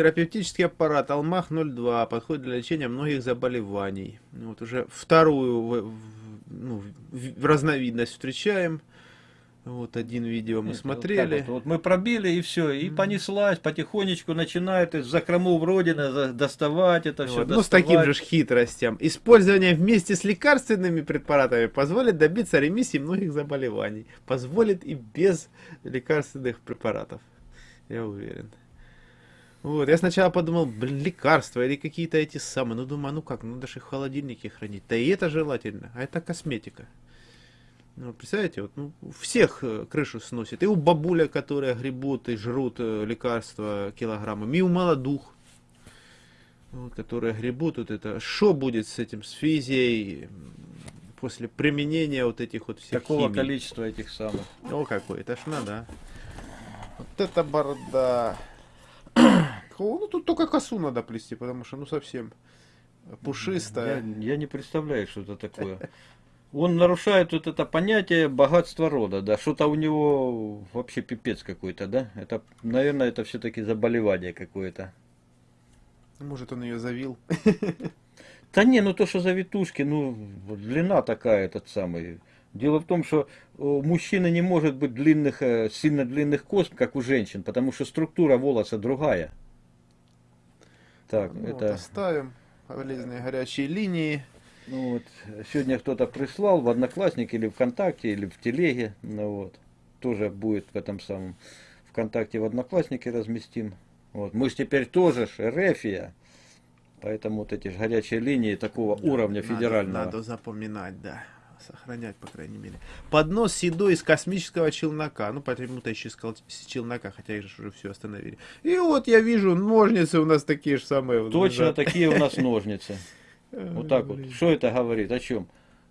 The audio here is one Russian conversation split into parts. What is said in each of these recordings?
терапевтический аппарат Алмах-02 подходит для лечения многих заболеваний. Вот уже вторую ну, разновидность встречаем. Вот один видео мы Нет, смотрели. Вот, вот мы пробили и все, и понеслась, потихонечку начинает из закромов Родины доставать это все. Вот, ну, с таким же хитростям. Использование вместе с лекарственными препаратами позволит добиться ремиссии многих заболеваний. Позволит и без лекарственных препаратов. Я уверен. Вот, я сначала подумал, блин, лекарства или какие-то эти самые. Ну, думаю, ну как, ну даже в холодильнике хранить. Да и это желательно, а это косметика. Ну, представляете, вот, ну, всех э, крышу сносит. И у бабуля, которые гребут и жрут э, лекарства килограммами, и у молодух, вот, которые гребут вот это. Что будет с этим, с физией после применения вот этих вот всех Такого химий? количества этих самых. О, какой, это ж надо. Вот это борода. ну, тут только косу надо плести, потому что, ну, совсем пушистая. Я, я не представляю, что это такое он нарушает вот это понятие богатства рода, да, что-то у него вообще пипец какой-то, да, это, наверное, это все-таки заболевание какое-то. Может, он ее завил? Да не, ну то, что завитушки, ну, длина такая, этот самый. Дело в том, что у мужчины не может быть длинных, э, сильно длинных кос, как у женщин, потому что структура волоса другая. Так, ну, это... Вот оставим полезные горячие линии. Ну вот, сегодня кто-то прислал в Одноклассники или ВКонтакте, или в Телеге, ну вот, тоже будет в этом самом ВКонтакте в Одноклассники разместим. Вот, мы же теперь тоже ж поэтому вот эти горячие линии такого да, уровня федерального. Надо запоминать, да сохранять, по крайней мере. Поднос с едой из космического челнока. Ну, почему-то еще с челнока, хотя их же уже все остановили. И вот я вижу, ножницы у нас такие же самые. Точно да. такие у нас ножницы. Вот так вот. Что это говорит? О чем?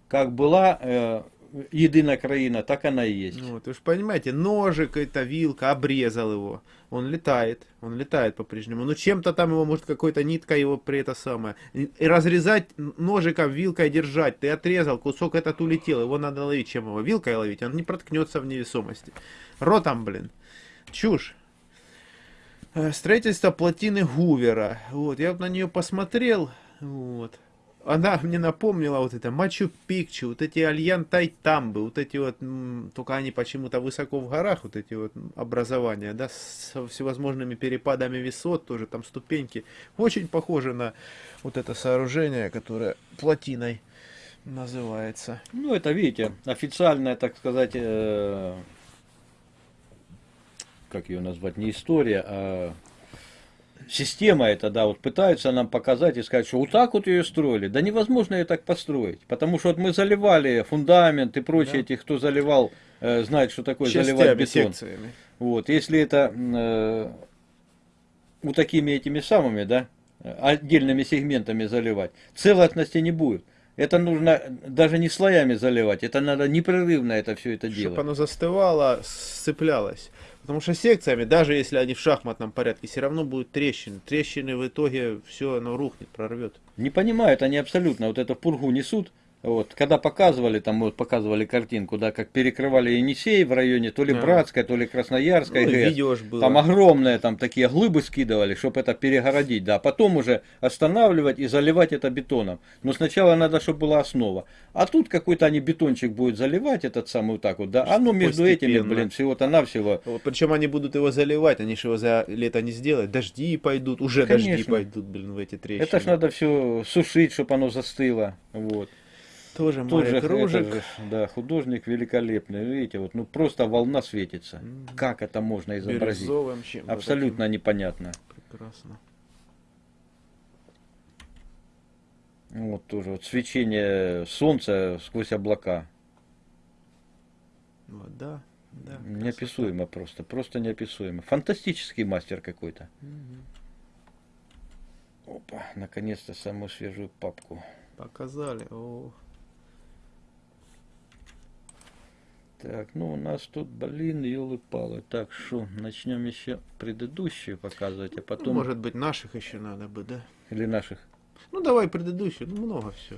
Как была э, единая краина, так она и есть. Вот, вы же понимаете, ножик, это вилка, обрезал его. Он летает, он летает по-прежнему. Но чем-то там его, может, какой-то нитка его при это самое. И разрезать ножиком, вилкой держать. Ты отрезал, кусок этот улетел, его надо ловить. Чем его? Вилкой ловить, он не проткнется в невесомости. Ротом, блин. Чушь. Э, строительство плотины Гувера. Вот, я на нее посмотрел. Вот она мне напомнила вот это Мачу-Пикчу, вот эти Альян Тайтамбы, вот эти вот, только они почему-то высоко в горах, вот эти вот образования, да, с всевозможными перепадами высот, тоже там ступеньки. Очень похоже на вот это сооружение, которое плотиной называется. Ну, это, видите, официальная, так сказать, э, как ее назвать, не история, а система эта, да, вот пытаются нам показать и сказать, что вот так вот ее строили. Да невозможно ее так построить. Потому что вот мы заливали фундамент и прочее, да. этих, кто заливал, э, знает, что такое Частями, заливать бетон. Секциями. Вот, если это э, вот такими этими самыми, да, отдельными сегментами заливать, целостности не будет. Это нужно даже не слоями заливать, это надо непрерывно это все это делать. Чтобы оно застывало, сцеплялось. Потому что секциями, даже если они в шахматном порядке, все равно будут трещины. Трещины в итоге все оно рухнет, прорвет. Не понимают они абсолютно. Вот это пургу несут, вот, когда показывали, там вот показывали картинку, да, как перекрывали Енисей в районе то ли а. Братская, то ли Красноярская, ну, видео ж было. там огромные там такие глыбы скидывали, чтобы это перегородить, да, а потом уже останавливать и заливать это бетоном. Но сначала надо, чтобы была основа. А тут какой-то они бетончик будет заливать, этот самый вот так вот, да, а ну между Постепенно. этими, блин, всего-то навсего. Причем они будут его заливать, они же его за лето не сделают, дожди пойдут, уже Конечно. дожди пойдут, блин, в эти трещины. Это ж надо все сушить, чтобы оно застыло, вот. Тоже Тоже кружек. Же, да, художник великолепный. Видите, вот ну просто волна светится. Mm -hmm. Как это можно изобразить? Абсолютно таким. непонятно. Прекрасно. Вот тоже вот свечение солнца сквозь облака. Вода. Да, неописуемо просто, просто неописуемо. Фантастический мастер какой-то. Угу. Опа, наконец-то самую свежую папку. Показали. О. Так, ну у нас тут, блин, елы-палы. Так, что, начнем еще предыдущую показывать, а потом... Ну, может быть, наших еще надо бы, да? Или наших? Ну, давай предыдущую, ну, много все.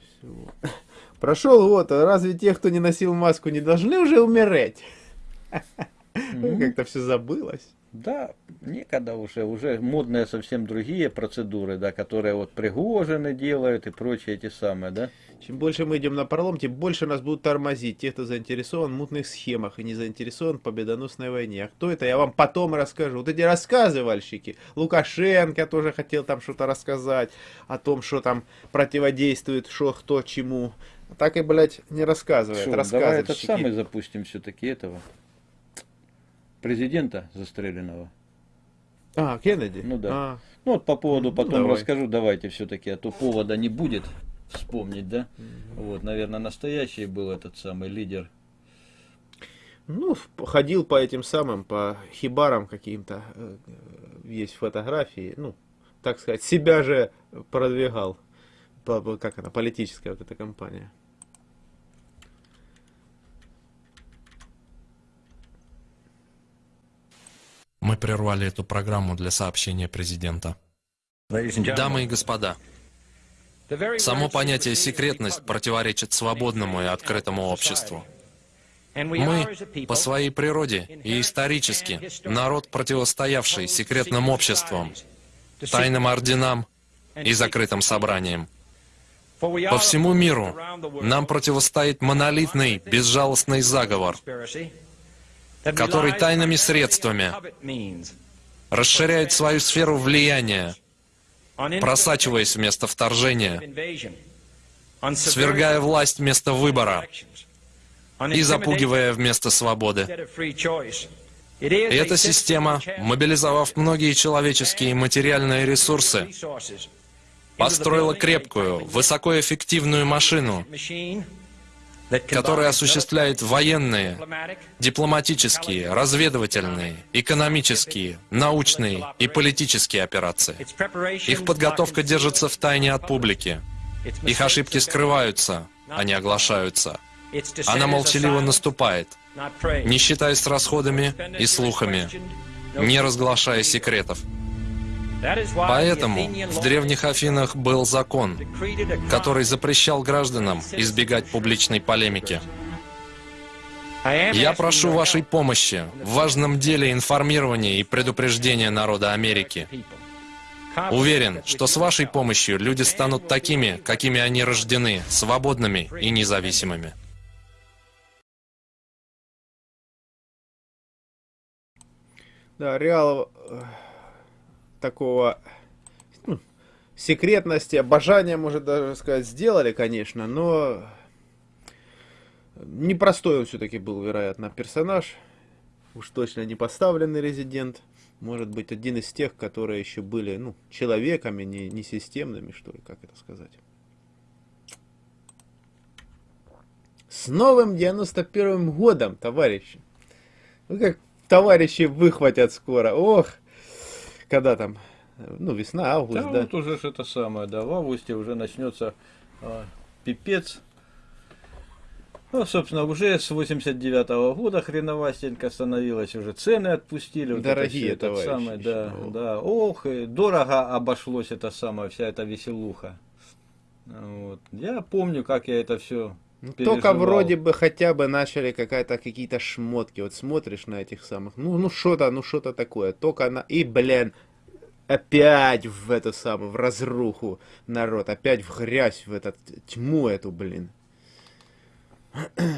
Всего. Прошел год, а разве те, кто не носил маску, не должны уже умереть? Как-то все забылось. Да, некогда уже, уже модные совсем другие процедуры, да, которые вот Пригожины делают и прочие эти самые, да. Чем больше мы идем на пролом, тем больше нас будут тормозить те, кто заинтересован в мутных схемах и не заинтересован в победоносной войне. А кто это, я вам потом расскажу. Вот эти рассказывальщики. Лукашенко тоже хотел там что-то рассказать о том, что там противодействует, что кто чему. Так и, блядь, не рассказывает. Шо, давай этот самый запустим все-таки этого президента застреленного. А, Кеннеди? Ну да. А, Ну вот по поводу Ну, потом давай. расскажу, давайте все-таки, а то повода не будет вспомнить, да? Вот, наверное, настоящий был этот самый лидер. Ну, ходил по этим самым, по хибарам каким-то. э, э, Есть фотографии. Ну, так сказать, себя же продвигал. Как она, политическая вот эта компания. Мы прервали эту программу для сообщения президента. Дамы и господа, само понятие секретность противоречит свободному и открытому обществу. Мы по своей природе и исторически народ, противостоявший секретным обществам, тайным орденам и закрытым собраниям. По всему миру нам противостоит монолитный, безжалостный заговор, который тайными средствами расширяет свою сферу влияния, просачиваясь вместо вторжения, свергая власть вместо выбора и запугивая вместо свободы. И эта система, мобилизовав многие человеческие и материальные ресурсы, построила крепкую, высокоэффективную машину, которая осуществляет военные, дипломатические, разведывательные, экономические, научные и политические операции. Их подготовка держится в тайне от публики. Их ошибки скрываются, а не оглашаются. Она молчаливо наступает, не считаясь расходами и слухами, не разглашая секретов. Поэтому в древних Афинах был закон, который запрещал гражданам избегать публичной полемики. Я прошу вашей помощи в важном деле информирования и предупреждения народа Америки. Уверен, что с вашей помощью люди станут такими, какими они рождены, свободными и независимыми. Да, реал э, такого ну, секретности, обожания, может даже сказать, сделали, конечно, но непростой он все-таки был, вероятно, персонаж. Уж точно не поставленный резидент. Может быть, один из тех, которые еще были, ну, человеками, не, не системными, что ли, как это сказать. С новым 91 годом, товарищи! Ну, как товарищи выхватят скоро. Ох, когда там, ну, весна, август, Да, да. вот уже ж это самое, да, в августе уже начнется а, пипец. Ну, собственно, уже с 89 года хреновастенько становилось, уже цены отпустили. вот это Дорогие этот товарищи, самое, да, ещё. да. Ох, и дорого обошлось это самое, вся эта веселуха. Вот. Я помню, как я это все Ну, только вроде бы хотя бы начали какая-то какие-то шмотки. Вот смотришь на этих самых, ну, ну что-то, ну что-то такое. Только на и, блин, опять в эту самую, в разруху народ, опять в грязь, в этот тьму эту, блин.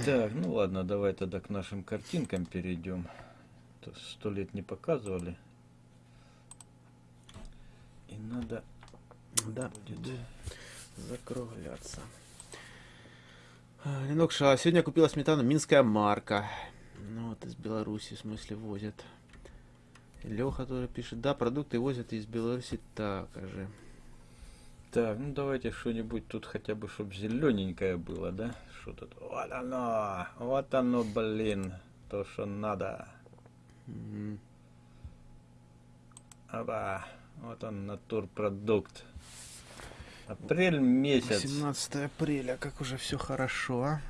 Так, ну ладно, давай тогда к нашим картинкам перейдем. То Сто лет не показывали. И надо Да, буду закругляться. А, Ленок Ша, сегодня купила сметану Минская марка. Ну вот из Беларуси, в смысле, возят. Леха тоже пишет, да, продукты возят из Беларуси так же. Так, ну давайте что-нибудь тут хотя бы, чтобы зелененькое было, да? Что тут? Вот оно! Вот оно, блин! То, что надо. М, Опа! Вот он, натурпродукт. Апрель месяц. 18 апреля, как уже все хорошо, а?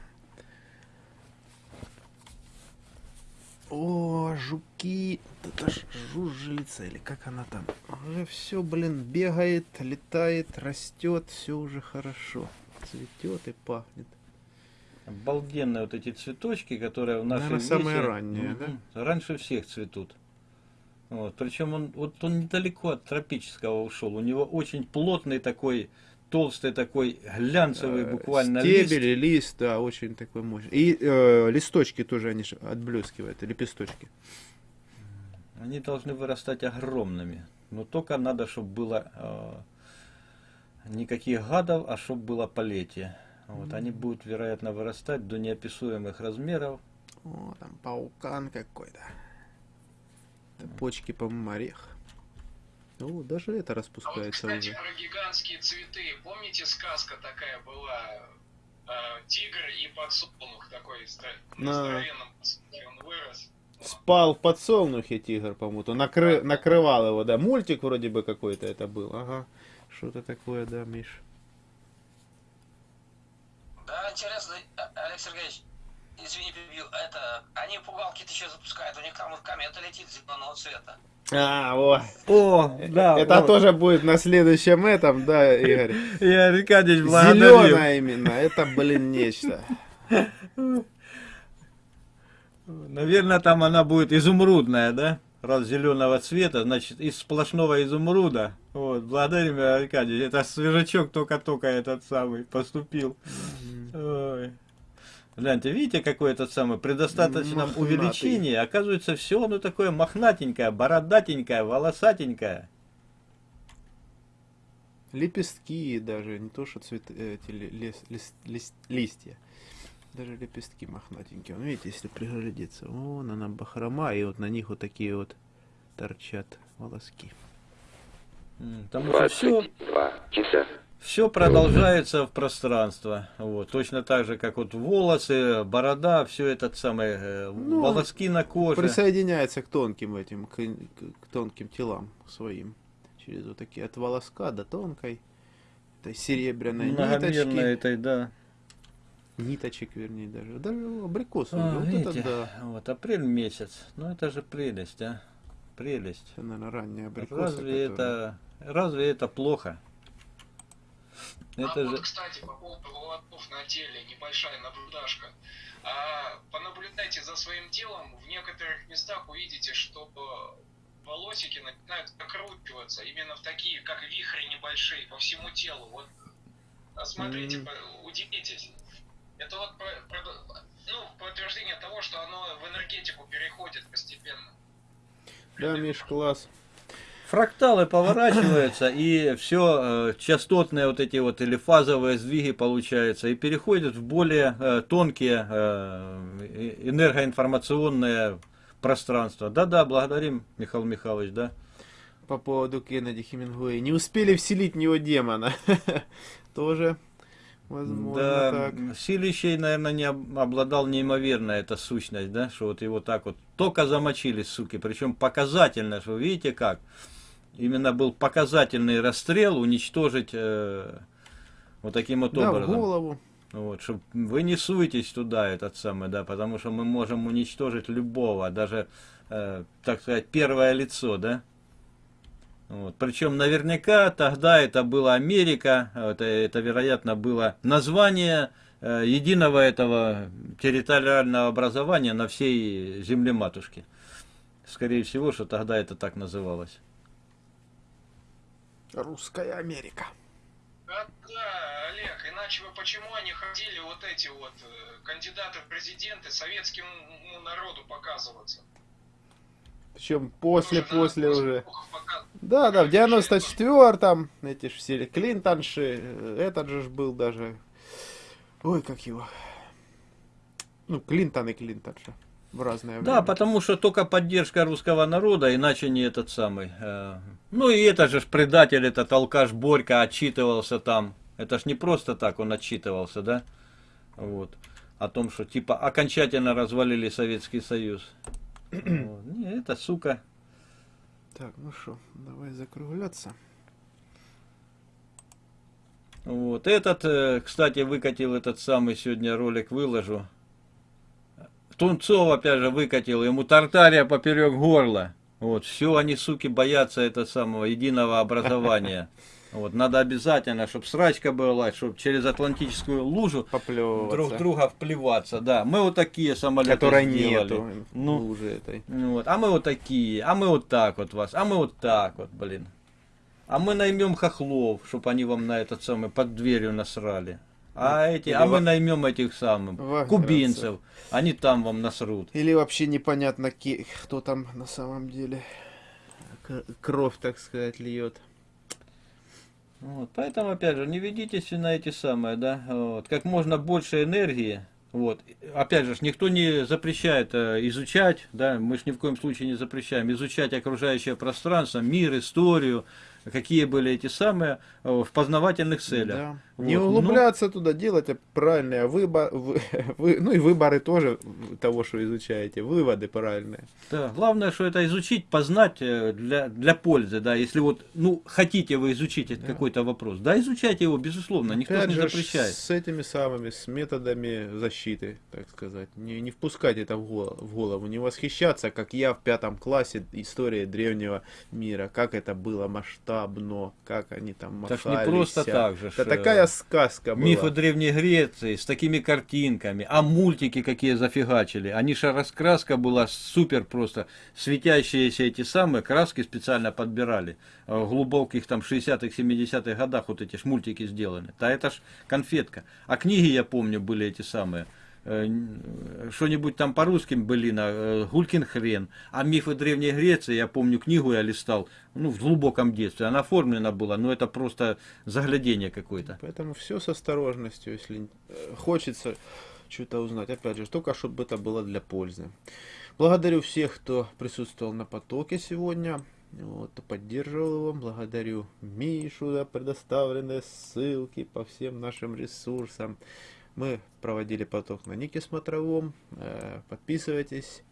О, жуки, это ж жужжелица, или как она там? Уже все, блин, бегает, летает, растет, все уже хорошо. Цветет и пахнет. Обалденные вот эти цветочки, которые в нашей Наверное, самые весе, ранние, мгм, Раньше всех цветут. Вот, причем он, вот он недалеко от тропического ушел. У него очень плотный такой, толстый такой, глянцевый Э, буквально Стебель лист. лист, да, очень такой мощный. И э, листочки тоже, они ж отблескивают, лепесточки. Они должны вырастать огромными. Но только надо, чтобы было э, никаких гадов, а чтобы было полетие. Вот, они будут, вероятно, вырастать до неописуемых размеров. О, там паукан какой-то. Это почки, по-моему, орех. О, даже это А вот, распускается кстати, уже. про гигантские цветы. Помните, сказка такая была? э, тигр и подсолнух такой стро- на На. здоровенном подсолнухе он вырос. Спал в подсолнухе тигр, по-моему. то Накры... Накрывал его, да. Мультик вроде бы какой-то это был. Ага. Что-то такое, да, Миш. Да, интересно, А- Олег Сергеевич, извини, перебью, это, они пугалки-то еще запускают, у них там вот комета летит зеленого цвета. А, вот. О, да. это тоже будет на следующем этом, да, Игорь. Я Аркадьевич благодарю. Зеленая именно. Это, блин, нечто. Наверное, там она будет изумрудная, да? Раз зеленого цвета, значит, из сплошного изумруда. Вот, благодарим, Аркадий. Это свежачок только-только этот самый поступил. Ой. Гляньте, видите, какой этот самый, при достаточном Мохнатый. увеличении, оказывается, все оно такое мохнатенькое, бородатенькое, волосатенькое. Лепестки даже, не то что цветы, эти ли- лес- лис- лис- листья. Даже лепестки мохнатенькие. Вон, видите, если приглядеться, вон она бахрома, и вот на них вот такие вот торчат волоски. М, Потому что все, 22 часа. Все продолжается в пространство. Вот. Точно так же, как вот волосы, борода, все этот самый, э, Ну, волоски на коже. Присоединяется к тонким этим, к, к- тонким телам своим. Через вот такие, от волоска до тонкой, этой серебряной ниточки. этой, да. Ниточек, вернее, даже. Даже абрикосовый. А, вот видите, это да. вот апрель месяц. Ну это же прелесть, а. Прелесть. Это, наверное, ранняя абрикоса. Разве которая- это, разве это плохо? А Это вот, же, кстати, по поводу волосков на теле, небольшая наблюдашка. А, понаблюдайте за своим телом, в некоторых местах увидите, что волосики начинают закручиваться, именно в такие, как вихри небольшие, по всему телу. Вот, осмотрите, Мгм. по- удивитесь. Это вот про- про- ну, подтверждение того, что оно в энергетику переходит постепенно. Да, Миш, класс. Фракталы поворачиваются, и все частотные вот эти вот или фазовые сдвиги получаются, и переходят в более э, тонкие э, э, энергоинформационные пространства. Да-да, благодарим, Михаил Михайлович, да. По поводу Кеннеди Хемингуэя. Не успели вселить в него демона. Тоже возможно Да, так. Силищей, наверное, не об- обладал неимоверная эта сущность, да, что вот его так вот только замочили, суки, причем показательно, что видите как, именно был показательный расстрел, уничтожить э, вот таким вот Да, образом. голову. Вот, чтоб вы не суетесь туда, этот самый, да, потому что мы можем уничтожить любого, даже, э, так сказать, первое лицо, да. Вот. Причем наверняка тогда это была Америка, это, это вероятно было название э, единого этого территориального образования на всей земле матушки. Скорее всего, что тогда это так называлось. Русская Америка. А, да, Олег, иначе бы почему они ходили вот эти вот э, кандидаты в президенты советскому народу показываться? Причем после, Тоже надо после уже. Да, да, в 94-м эти ж все Клинтонши, э, этот же ж был даже. Ой, как его. Ну, Клинтон и Клинтонша. В разное Да, время. потому что только поддержка русского народа, иначе не этот самый. э, Ну и это же предатель, этот алкаш Борька отчитывался там. Это ж не просто так он отчитывался, да? Вот. О том, что типа окончательно развалили Советский Союз. Вот. Не, это сука. Так, ну что, давай закругляться. Вот. Этот, э, кстати, выкатил этот самый сегодня ролик, выложу. Тунцов, опять же, выкатил, ему тартария поперек горла. Вот, все они, суки, боятся этого самого единого образования. Вот, надо обязательно, чтобы срачка была, чтобы через Атлантическую лужу друг друга вплеваться. Да, мы вот такие самолеты Которой сделали. нету Ну, лужи этой. ну вот, а мы вот такие, а мы вот так вот вас, а мы вот так вот, блин. А мы наймем хохлов, чтобы они вам на этот самый под дверью насрали. А эти, а или мы во- наймем этих самых вагнеровцев. кубинцев, они там вам насрут. Или вообще непонятно, ки- кто там на самом деле кровь, так сказать, льет. Вот, поэтому, опять же, не ведитесь на эти самые, да, вот, как можно больше энергии, вот, опять же, никто не запрещает э, изучать, да, мы же ни в коем случае не запрещаем изучать окружающее пространство, мир, историю, какие были эти самые э, в познавательных целях. Да. Вот, Не но- углубляться туда, делать правильные выборы, ну и выборы тоже того, что изучаете, выводы правильные. Да, главное, что это изучить, познать э, для, для пользы, да, если вот, ну, хотите вы изучить этот какой-то вопрос, да, изучайте его, безусловно, никто ж Опять не же, запрещает. с этими самыми, с методами защиты, так сказать. Не, не впускать это в голову, в голову, не восхищаться, как я в пятом классе историей древнего мира, как это было масштабно, как они там Так махались. не просто так же. Это э, такая сказка была. Мифы Древней Греции с такими картинками, а мультики какие зафигачили. Они же раскраска была супер просто. Светящиеся эти самые краски специально подбирали. Э, В глубоких там 60-х, 70-х годах вот эти ж мультики сделаны. Да это ж конфетка. А книги, я помню, были эти самые. Э, н- Что-нибудь там по-русски были на э, Гулькин хрен. А мифы Древней Греции, я помню, книгу я листал, ну, в глубоком детстве. Она оформлена была, но это просто заглядение какое-то. Поэтому все с осторожностью, если э, хочется что-то узнать. Опять же, только чтобы это было для пользы. Благодарю всех, кто присутствовал на потоке сегодня. Вот, поддерживал его. Благодарю Мишу за предоставленные ссылки по всем нашим ресурсам. Мы проводили поток на Нике Смотровом. Э, Подписывайтесь,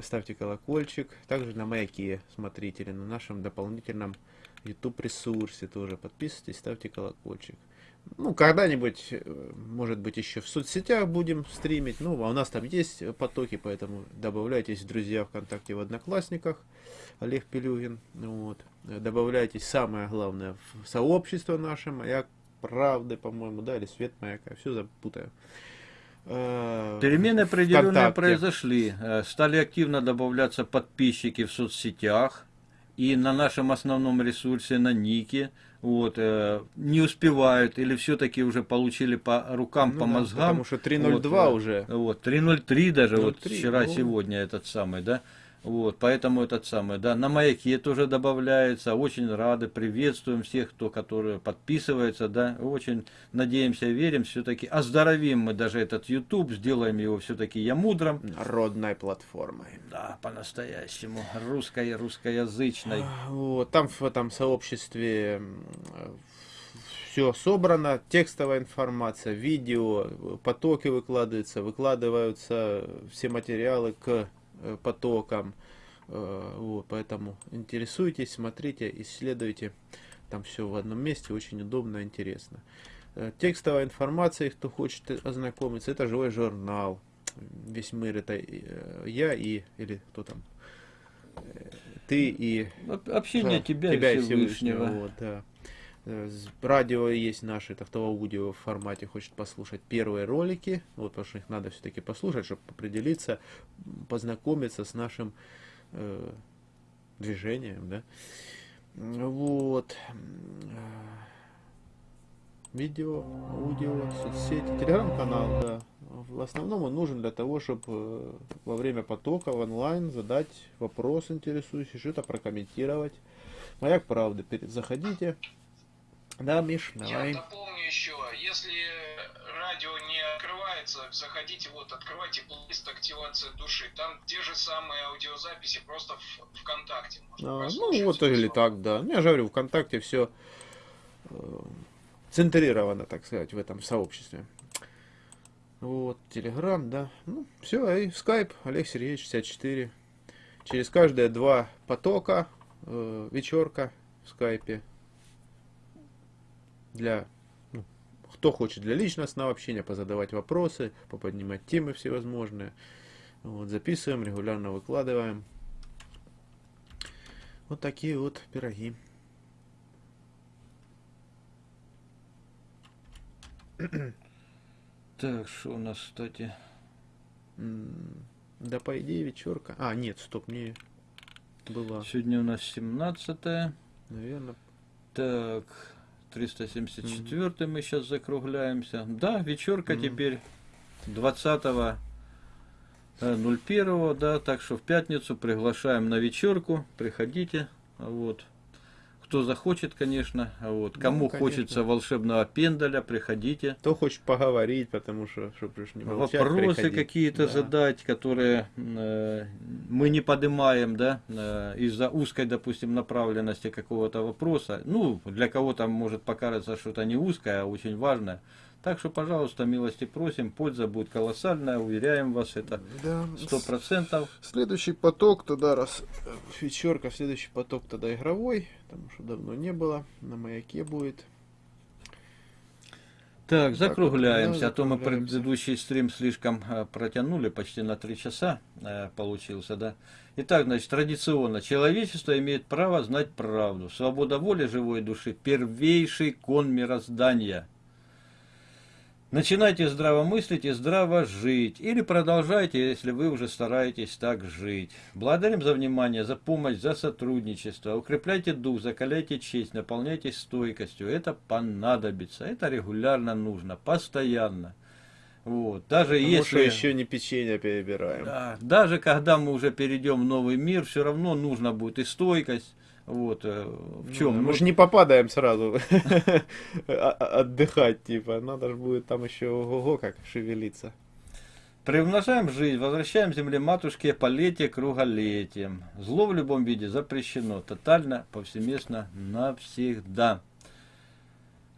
ставьте колокольчик. Также на Маяке смотрите или на нашем дополнительном YouTube ресурсе тоже. Подписывайтесь, ставьте колокольчик. Ну, когда-нибудь, э, может быть, еще в соцсетях будем стримить. Ну, а у нас там есть потоки, поэтому добавляйтесь в друзья ВКонтакте в Одноклассниках. Олег Пелюгин. Вот. Добавляйтесь, самое главное, в сообщество наше, Маяк Правды, по-моему, да, или Свет Маяка, все запутаю. Э, Перемены определенные ВКонтакте. произошли. Э, Стали активно добавляться подписчики в соцсетях и на нашем основном ресурсе, на Нике. Вот, э, не успевают или все-таки уже получили по рукам, Ну по да, мозгам. Потому что 3.02 Вот, уже. Вот, 3.03 даже, вот 0.3, вчера, ну. сегодня этот самый, да. Вот, поэтому этот самый, да, на маяке тоже добавляется. Очень рады, приветствуем всех, кто, которые подписывается, да. Очень надеемся, верим, все-таки оздоровим мы даже этот YouTube, сделаем его все-таки я мудрым. Народной платформой. Да, по-настоящему, русской, русскоязычной. Вот, там в этом сообществе все собрано, текстовая информация, видео, потоки выкладываются, выкладываются все материалы к потокам. Э, Вот, поэтому интересуйтесь, смотрите, исследуйте. Там все в одном месте, очень удобно, интересно. Э, Текстовая информация, кто хочет ознакомиться, это живой журнал. Весь мир это э, я и, или кто там, Э, ты и Об- Общение да, тебя, и Всевышнего. вот, да. Э, Радио есть наше, это кто аудио формате хочет послушать первые ролики, вот, потому что их надо все-таки послушать, чтобы определиться, познакомиться с нашим э, движением, да. Вот. Э, Видео, аудио, соцсети, телеграм-канал, да. В основном он нужен для того, чтобы во время потока в онлайн задать вопрос интересующий, что-то прокомментировать. Маяк правды, заходите. Да, Миш, Я давай. дополню еще, если радио не открывается, заходите, вот, открывайте плейлист активация души. Там те же самые аудиозаписи, просто в ВКонтакте. можно А, ну вот или так, да. Ну, Я же говорю, ВКонтакте все центрировано, так сказать, в этом сообществе. Вот, Телеграм, да. Ну, все, и скайп, Олег Сергеевич 64. Через каждые два потока э, вечерка в скайпе. Для, ну, кто хочет для личностного общения, позадавать вопросы, поподнимать темы всевозможные. Вот, записываем, регулярно выкладываем. Вот такие вот пироги. Так, что у нас, кстати? Да, по идее, вечерка. А, нет, стоп, не была. Сегодня у нас 17 Наверное. Так, 374 мы сейчас закругляемся. Да, вечерка Мгм. теперь 20 01, да, так что в пятницу приглашаем на вечерку, приходите, вот. Кто захочет, конечно, вот. Ну, Кому конечно. хочется волшебного пендаля, приходите. Кто хочет поговорить, потому что, чтобы уж не молчать, Вопросы какие-то Да. задать, которые э, мы не поднимаем, да, э, из-за узкой, допустим, направленности какого-то вопроса. Ну, для кого-то может покажется, что это не узкое, а очень важное. Так что, пожалуйста, милости просим, польза будет колоссальная, уверяем вас, это сто процентов. Следующий поток тогда, раз э, вечерка, следующий поток тогда игровой, потому что давно не было, на маяке будет. Так, вот, закругляемся, да, а то мы предыдущий стрим слишком э, протянули, почти на три часа э, получился, да. Итак, значит, традиционно, человечество имеет право знать правду. Свобода воли живой души – первейший кон мироздания. Начинайте здраво мыслить и здраво жить. Или продолжайте, если вы уже стараетесь так жить. Благодарим за внимание, за помощь, за сотрудничество. Укрепляйте дух, закаляйте честь, наполняйтесь стойкостью. Это понадобится. Это регулярно нужно, постоянно. Вот. Даже Потому если... еще не печенье перебираем. Да, даже когда мы уже перейдем в новый мир, все равно нужно будет и стойкость. Вот, э, в чем? Ну, мы же не попадаем сразу а- а- отдыхать, типа. Надо же будет там еще ого как шевелиться. Приумножаем жизнь, возвращаем земле матушке полетие круголетием. Зло в любом виде запрещено, тотально, повсеместно, навсегда.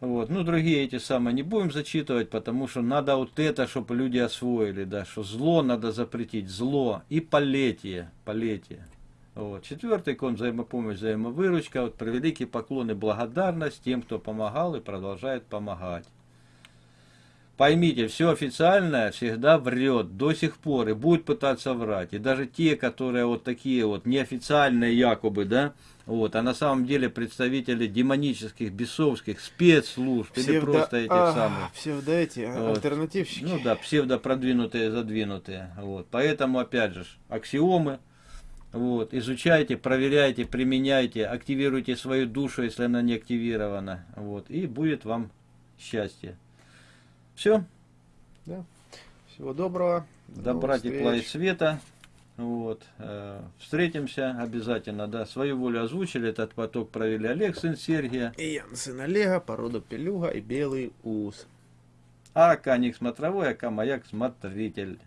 Вот. Ну, другие эти самые не будем зачитывать, потому что надо вот это, чтобы люди освоили, да, что зло надо запретить, зло и полетие, полетие. Вот. Четвертый кон взаимопомощь, взаимовыручка. Вот превеликий поклон и благодарность тем, кто помогал и продолжает помогать. Поймите, все официальное всегда врет до сих пор и будет пытаться врать. И даже те, которые вот такие вот неофициальные якобы, да, вот, а на самом деле представители демонических, бесовских спецслужб или просто этих а, самых. Псевдо эти, Вот. альтернативщики. Ну да, псевдопродвинутые, задвинутые. Вот. Поэтому, опять же, аксиомы. Вот. Изучайте, проверяйте, применяйте, активируйте свою душу, если она не активирована. Вот. И будет вам счастье. Все. Всего доброго. до Добра, тепла и света. Вот. э, Встретимся обязательно. Да. Свою волю озвучили. Этот поток провели Олег, сын Сергия. И Ян, сын Олега, порода пелюга и белый ус. А Каник смотровой, а Маяк смотритель.